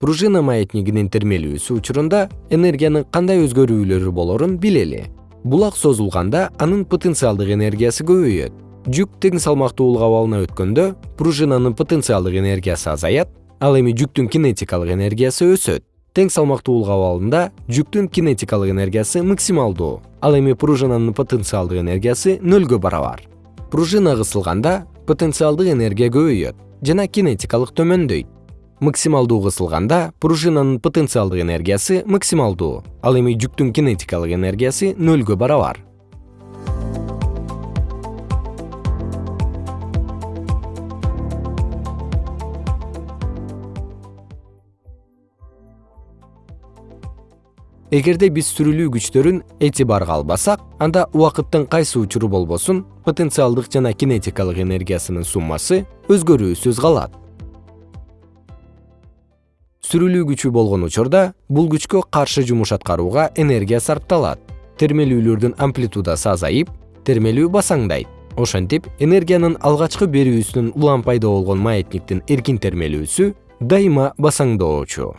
пружина маятнигинин термелүүсү учурунда энергиянын кандай өзгөрүүлөрү болорун билели. Булак созулганда анын потенциалдык энергиясы көбөйөт. Жүк тең салмактуулук абалына өткөндө пружинанын потенциалдык энергиясы азаят ал эми жүктүн кинетикалык энергиясы өсөт. Тең салмактуулук абалында жүктүн кинетикалык энергиясы максималдуу ал эми пружинанын потенциалдык энергиясы нөлгө барабар. Пружина кысылганда потенциалдык энергия көбөйөт жана кинетикалык төмөндөйт максималдуу кысылганда пружинанын потенциалдык энергиясы максималдуу ал эми жүктүн кинетикалык энергиясы нөлгө барабар. Эгерде биз сүрүлүү күчтөрүн этибарга албасак анда убакыттын кайсы учуру болбосун потенциалдык жана кинетикалык энергиясынын суммасы өзгөрүүсүз калат сүрүлүү күчү болгон учурда бул күчкө каршы жумуш аткарууга энергия сарпталат. Термелүүлөрдүн амплитудасы азайып термелүү басаңдайт. Ошентип энергиянын алгачкы берүүсүнүн улам пайда болгон маятниктин эркин термелүүсү дайыма басаңдоочу